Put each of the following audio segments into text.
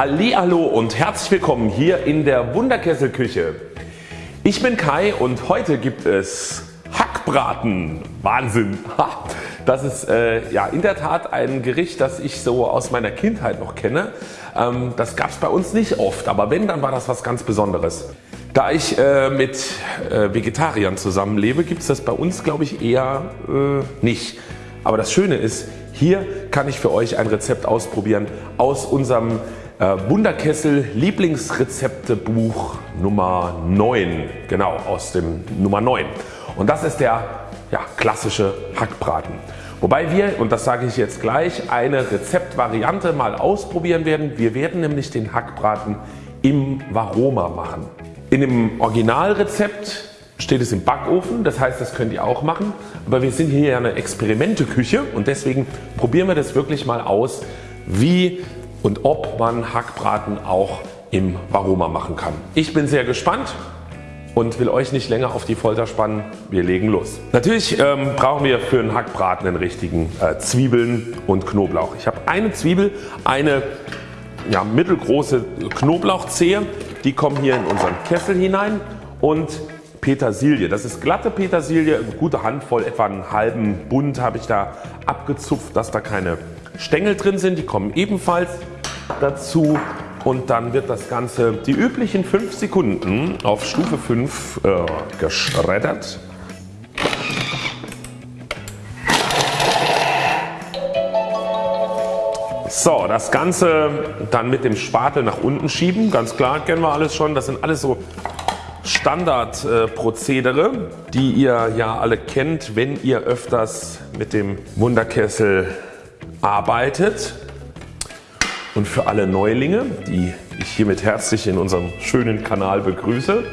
Hallo und herzlich willkommen hier in der Wunderkesselküche. Ich bin Kai und heute gibt es Hackbraten. Wahnsinn! Das ist äh, ja in der Tat ein Gericht das ich so aus meiner Kindheit noch kenne. Ähm, das gab es bei uns nicht oft, aber wenn dann war das was ganz Besonderes. Da ich äh, mit äh, Vegetariern zusammenlebe gibt es das bei uns glaube ich eher äh, nicht. Aber das Schöne ist hier kann ich für euch ein Rezept ausprobieren aus unserem äh, Wunderkessel Lieblingsrezeptebuch Nummer 9. Genau aus dem Nummer 9. Und das ist der ja, klassische Hackbraten. Wobei wir, und das sage ich jetzt gleich, eine Rezeptvariante mal ausprobieren werden. Wir werden nämlich den Hackbraten im Varoma machen. In dem Originalrezept steht es im Backofen, das heißt das könnt ihr auch machen. Aber wir sind hier ja eine Experimenteküche und deswegen probieren wir das wirklich mal aus wie und ob man Hackbraten auch im Varoma machen kann. Ich bin sehr gespannt und will euch nicht länger auf die Folter spannen. Wir legen los. Natürlich ähm, brauchen wir für einen Hackbraten den richtigen äh, Zwiebeln und Knoblauch. Ich habe eine Zwiebel, eine ja, mittelgroße Knoblauchzehe, die kommen hier in unseren Kessel hinein und Petersilie. Das ist glatte Petersilie, eine gute Handvoll, etwa einen halben Bund habe ich da abgezupft, dass da keine Stängel drin sind. Die kommen ebenfalls dazu und dann wird das Ganze die üblichen 5 Sekunden auf Stufe 5 äh, geschreddert. So, das Ganze dann mit dem Spatel nach unten schieben. Ganz klar, kennen wir alles schon. Das sind alles so Standardprozedere, die ihr ja alle kennt, wenn ihr öfters mit dem Wunderkessel arbeitet. Und für alle Neulinge, die ich hiermit herzlich in unserem schönen Kanal begrüße,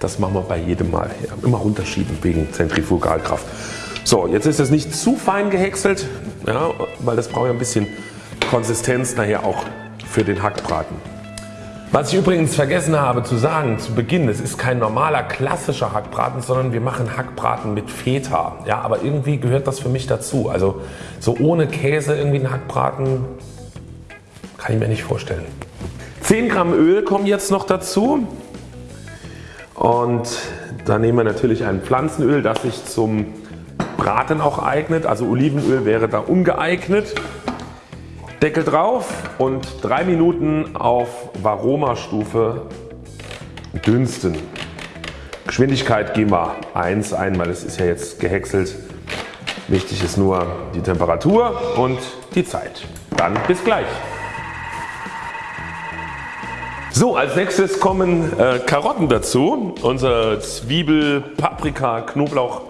das machen wir bei jedem Mal. Ja, immer runterschieben wegen Zentrifugalkraft. So, jetzt ist es nicht zu fein gehäckselt, ja, weil das braucht ja ein bisschen Konsistenz nachher auch für den Hackbraten. Was ich übrigens vergessen habe zu sagen zu Beginn, es ist kein normaler klassischer Hackbraten, sondern wir machen Hackbraten mit Feta. Ja, aber irgendwie gehört das für mich dazu. Also so ohne Käse irgendwie ein Hackbraten kann ich mir nicht vorstellen. 10 Gramm Öl kommen jetzt noch dazu und da nehmen wir natürlich ein Pflanzenöl das sich zum Braten auch eignet. Also Olivenöl wäre da ungeeignet. Deckel drauf und 3 Minuten auf Varoma Stufe dünsten. Geschwindigkeit geben wir 1 ein, weil es ist ja jetzt gehäckselt. Wichtig ist nur die Temperatur und die Zeit. Dann bis gleich. So als nächstes kommen äh, Karotten dazu. Unsere Zwiebel, Paprika, Knoblauch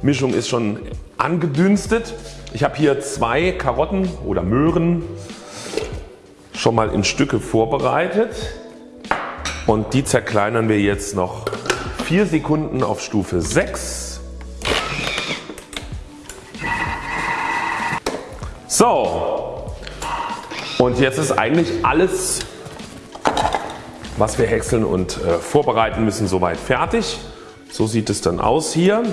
Mischung ist schon angedünstet. Ich habe hier zwei Karotten oder Möhren schon mal in Stücke vorbereitet und die zerkleinern wir jetzt noch 4 Sekunden auf Stufe 6. So und jetzt ist eigentlich alles was wir häckseln und äh, vorbereiten müssen soweit fertig. So sieht es dann aus hier.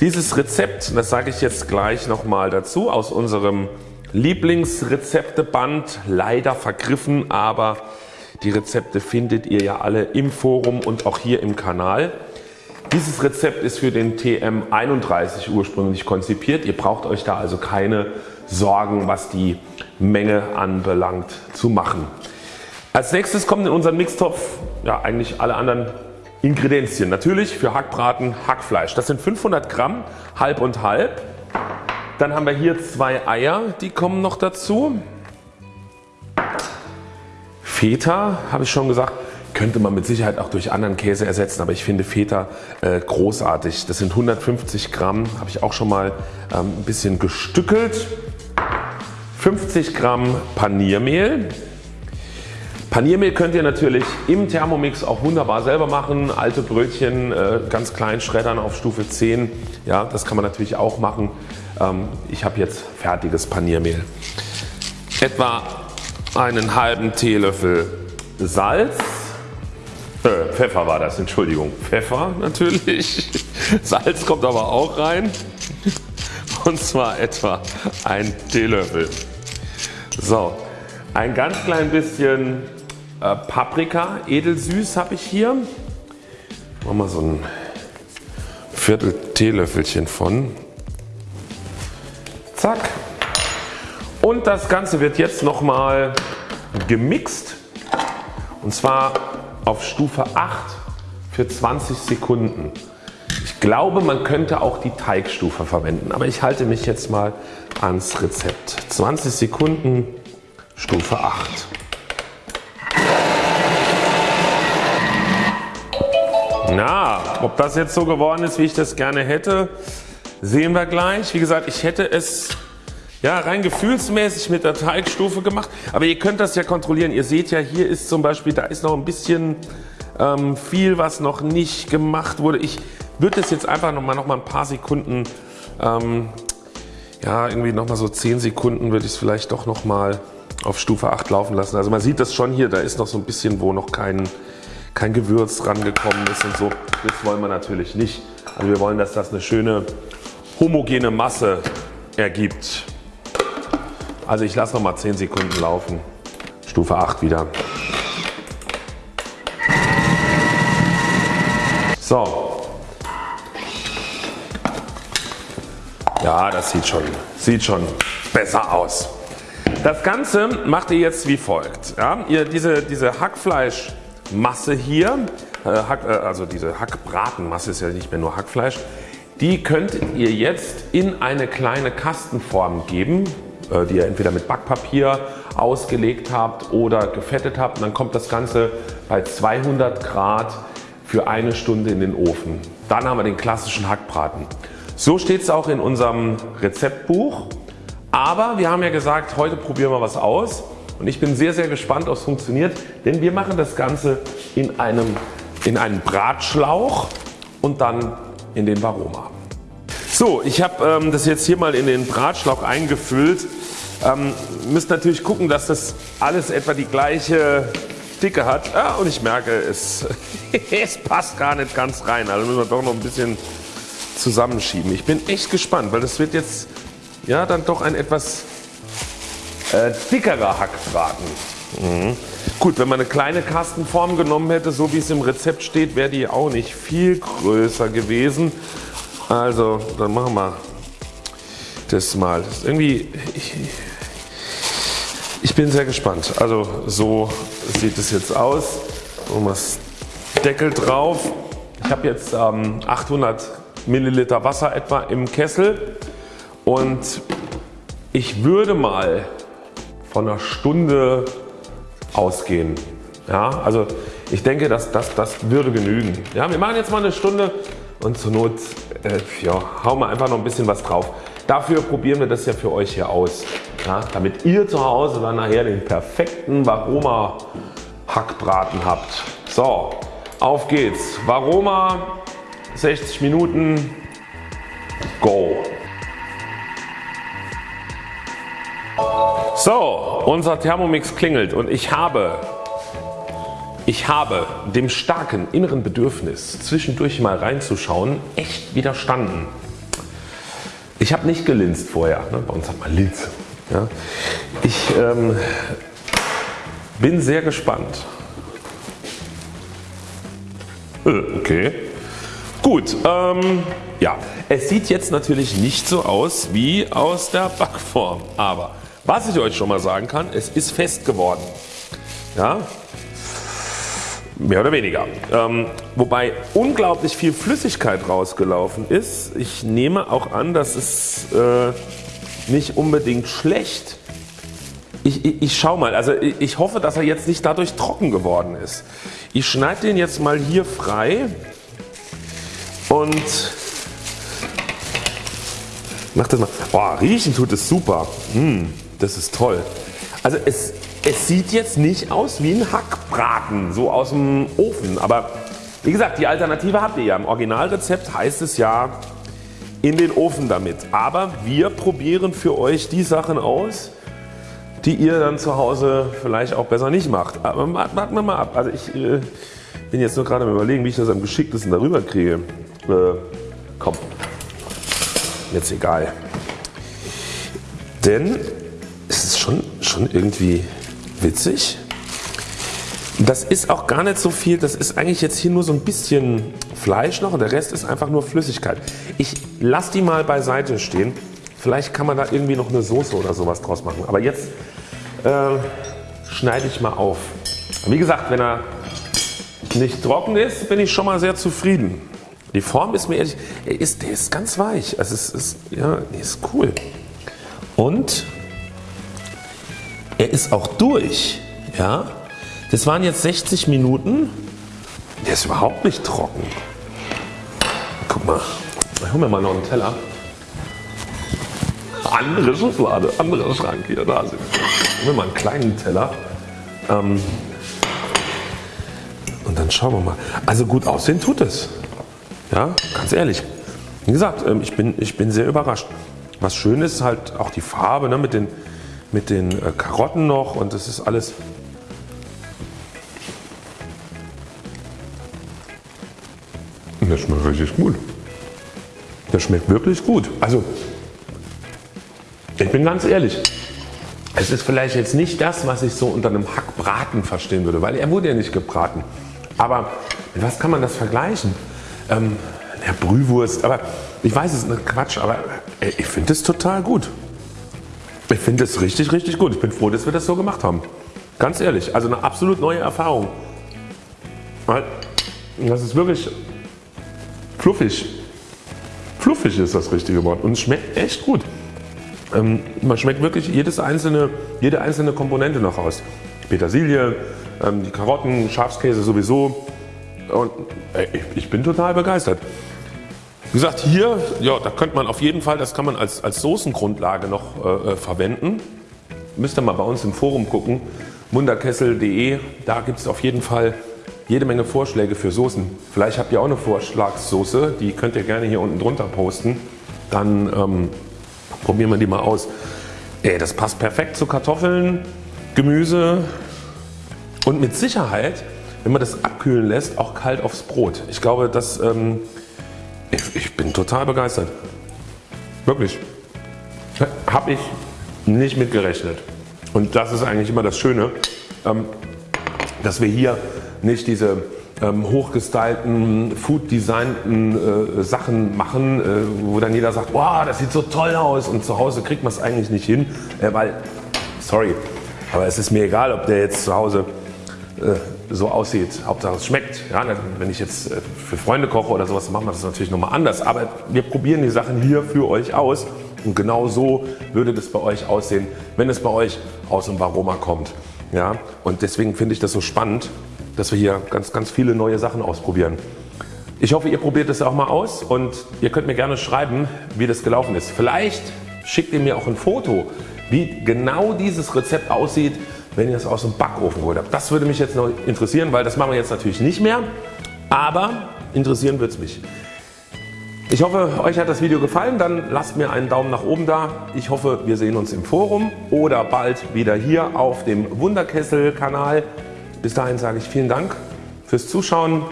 Dieses Rezept, das sage ich jetzt gleich nochmal dazu, aus unserem Lieblingsrezepteband, leider vergriffen, aber die Rezepte findet ihr ja alle im Forum und auch hier im Kanal. Dieses Rezept ist für den TM31 ursprünglich konzipiert. Ihr braucht euch da also keine Sorgen was die Menge anbelangt zu machen. Als nächstes kommen in unseren Mixtopf ja, eigentlich alle anderen Ingredienzien. Natürlich für Hackbraten Hackfleisch. Das sind 500 Gramm halb und halb. Dann haben wir hier zwei Eier, die kommen noch dazu. Feta habe ich schon gesagt, könnte man mit Sicherheit auch durch anderen Käse ersetzen, aber ich finde Feta äh, großartig. Das sind 150 Gramm, habe ich auch schon mal ähm, ein bisschen gestückelt. 50 Gramm Paniermehl, Paniermehl könnt ihr natürlich im Thermomix auch wunderbar selber machen. Alte Brötchen äh, ganz klein schreddern auf Stufe 10. Ja, das kann man natürlich auch machen. Ähm, ich habe jetzt fertiges Paniermehl. Etwa einen halben Teelöffel Salz. Äh, Pfeffer war das, Entschuldigung. Pfeffer natürlich. Salz kommt aber auch rein. Und zwar etwa ein Teelöffel. So, Ein ganz klein bisschen äh, Paprika, edelsüß habe ich hier. Machen wir so ein Viertel Teelöffelchen von. Zack. Und das Ganze wird jetzt nochmal gemixt und zwar auf Stufe 8 für 20 Sekunden. Ich glaube man könnte auch die Teigstufe verwenden, aber ich halte mich jetzt mal ans Rezept. 20 Sekunden Stufe 8. Na, ob das jetzt so geworden ist wie ich das gerne hätte, sehen wir gleich. Wie gesagt ich hätte es ja, rein gefühlsmäßig mit der Teigstufe gemacht, aber ihr könnt das ja kontrollieren. Ihr seht ja hier ist zum Beispiel, da ist noch ein bisschen ähm, viel was noch nicht gemacht wurde. Ich würde es jetzt einfach noch mal, noch mal ein paar Sekunden ähm, ja irgendwie noch mal so 10 Sekunden würde ich es vielleicht doch noch mal auf Stufe 8 laufen lassen. Also man sieht das schon hier, da ist noch so ein bisschen wo noch kein, kein Gewürz rangekommen ist und so. Das wollen wir natürlich nicht. Also wir wollen dass das eine schöne homogene Masse ergibt. Also ich lasse noch mal 10 Sekunden laufen. Stufe 8 wieder. So. Ja das sieht schon, sieht schon besser aus. Das Ganze macht ihr jetzt wie folgt. Ja, ihr diese, diese Hackfleischmasse hier, äh, äh, also diese Hackbratenmasse ist ja nicht mehr nur Hackfleisch, die könnt ihr jetzt in eine kleine Kastenform geben äh, die ihr entweder mit Backpapier ausgelegt habt oder gefettet habt. Und dann kommt das Ganze bei 200 Grad für eine Stunde in den Ofen. Dann haben wir den klassischen Hackbraten. So steht es auch in unserem Rezeptbuch. Aber wir haben ja gesagt, heute probieren wir was aus und ich bin sehr sehr gespannt ob es funktioniert, denn wir machen das Ganze in einem, in einem Bratschlauch und dann in den Varoma. So ich habe ähm, das jetzt hier mal in den Bratschlauch eingefüllt. Ähm, müsst natürlich gucken dass das alles etwa die gleiche Dicke hat ja, und ich merke es, es passt gar nicht ganz rein. Also müssen wir doch noch ein bisschen zusammenschieben. Ich bin echt gespannt weil das wird jetzt ja dann doch ein etwas äh, dickerer Hackbraten. Mhm. Gut wenn man eine kleine Kastenform genommen hätte so wie es im Rezept steht wäre die auch nicht viel größer gewesen. Also dann machen wir das mal. Das irgendwie ich, ich bin sehr gespannt. Also so sieht es jetzt aus. Wir das Deckel drauf. Ich habe jetzt ähm, 800 Milliliter Wasser etwa im Kessel und ich würde mal von einer Stunde ausgehen. Ja, also ich denke das, das, das würde genügen. Ja, wir machen jetzt mal eine Stunde und zur Not äh, ja, hauen wir einfach noch ein bisschen was drauf. Dafür probieren wir das ja für euch hier aus, ja, damit ihr zu Hause dann nachher den perfekten Varoma Hackbraten habt. So, auf geht's. Varoma 60 Minuten, go. So, unser Thermomix klingelt und ich habe ich habe dem starken inneren Bedürfnis zwischendurch mal reinzuschauen echt widerstanden. Ich habe nicht gelinst vorher, ne? bei uns hat man Linse. Ja? Ich ähm, bin sehr gespannt. Äh, okay. Gut, ähm, ja, es sieht jetzt natürlich nicht so aus wie aus der Backform, aber was ich euch schon mal sagen kann, es ist fest geworden. Ja, Mehr oder weniger. Ähm, wobei unglaublich viel Flüssigkeit rausgelaufen ist. Ich nehme auch an dass es äh, nicht unbedingt schlecht. Ich, ich, ich schau mal, also ich, ich hoffe dass er jetzt nicht dadurch trocken geworden ist. Ich schneide den jetzt mal hier frei und mach das mal. Boah, riechen tut es super. Mmh, das ist toll. Also es, es sieht jetzt nicht aus wie ein Hackbraten, so aus dem Ofen. Aber wie gesagt, die Alternative habt ihr ja. Im Originalrezept heißt es ja in den Ofen damit. Aber wir probieren für euch die Sachen aus, die ihr dann zu Hause vielleicht auch besser nicht macht. Aber warten wir mal ab. Also ich äh, bin jetzt nur gerade am überlegen, wie ich das am geschicktesten darüber kriege. Äh, komm, jetzt egal. Denn schon, schon irgendwie witzig. Das ist auch gar nicht so viel, das ist eigentlich jetzt hier nur so ein bisschen Fleisch noch und der Rest ist einfach nur Flüssigkeit. Ich lasse die mal beiseite stehen. Vielleicht kann man da irgendwie noch eine Soße oder sowas draus machen. Aber jetzt äh, schneide ich mal auf. Wie gesagt, wenn er nicht trocken ist, bin ich schon mal sehr zufrieden. Die Form ist mir ehrlich, er ist, der ist ganz weich. Also es ist, ja, ist cool. Und er ist auch durch. Ja, das waren jetzt 60 Minuten. Der ist überhaupt nicht trocken. Guck mal, ich hole mir mal noch einen Teller. Andere Schublade, anderer Schrank hier, da sind wir. Ich mir mal einen kleinen Teller. Ähm, und dann schauen wir mal. Also gut aussehen tut es. Ja, ganz ehrlich. Wie gesagt, ähm, ich bin, ich bin sehr überrascht. Was schön ist halt auch die Farbe ne, mit den, mit den äh, Karotten noch und das ist alles Das schmeckt richtig gut. Das schmeckt wirklich gut. Also ich bin ganz ehrlich, es ist vielleicht jetzt nicht das was ich so unter einem Hackbraten verstehen würde, weil er wurde ja nicht gebraten. Aber mit was kann man das vergleichen? Ähm, ja, Brühwurst, aber ich weiß es ist Quatsch, aber ich finde es total gut. Ich finde es richtig richtig gut. Ich bin froh dass wir das so gemacht haben. Ganz ehrlich, also eine absolut neue Erfahrung. Das ist wirklich fluffig. Fluffig ist das richtige Wort und es schmeckt echt gut. Ähm, man schmeckt wirklich jedes einzelne, jede einzelne Komponente noch raus. Petersilie, ähm, die Karotten, Schafskäse sowieso und ey, ich bin total begeistert. Wie gesagt hier, ja, da könnte man auf jeden Fall, das kann man als, als Soßengrundlage noch äh, äh verwenden. Müsst ihr mal bei uns im Forum gucken, munderkessel.de, da gibt es auf jeden Fall jede Menge Vorschläge für Soßen. Vielleicht habt ihr auch eine Vorschlagssoße, die könnt ihr gerne hier unten drunter posten. Dann ähm, probieren wir die mal aus. Ey, das passt perfekt zu Kartoffeln, Gemüse und mit Sicherheit, wenn man das abkühlen lässt, auch kalt aufs Brot. Ich glaube, das, ähm, ich, ich bin total begeistert. Wirklich. Habe ich nicht mit gerechnet. Und das ist eigentlich immer das Schöne, ähm, dass wir hier nicht diese ähm, hochgestylten, food designten äh, Sachen machen, äh, wo dann jeder sagt, wow, das sieht so toll aus und zu Hause kriegt man es eigentlich nicht hin, äh, weil, sorry, aber es ist mir egal, ob der jetzt zu Hause so aussieht, Hauptsache es schmeckt. Ja, wenn ich jetzt äh, für Freunde koche oder sowas, machen wir das natürlich nochmal anders, aber wir probieren die Sachen hier für euch aus und genau so würde das bei euch aussehen, wenn es bei euch aus dem Varoma kommt. Ja, und deswegen finde ich das so spannend, dass wir hier ganz, ganz viele neue Sachen ausprobieren. Ich hoffe ihr probiert es auch mal aus und ihr könnt mir gerne schreiben wie das gelaufen ist. Vielleicht schickt ihr mir auch ein Foto wie genau dieses Rezept aussieht wenn ihr es aus dem Backofen geholt habt. Das würde mich jetzt noch interessieren, weil das machen wir jetzt natürlich nicht mehr, aber interessieren wird es mich. Ich hoffe euch hat das Video gefallen, dann lasst mir einen Daumen nach oben da. Ich hoffe wir sehen uns im Forum oder bald wieder hier auf dem Wunderkessel Kanal. Bis dahin sage ich vielen Dank fürs Zuschauen,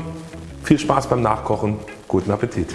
viel Spaß beim Nachkochen, guten Appetit.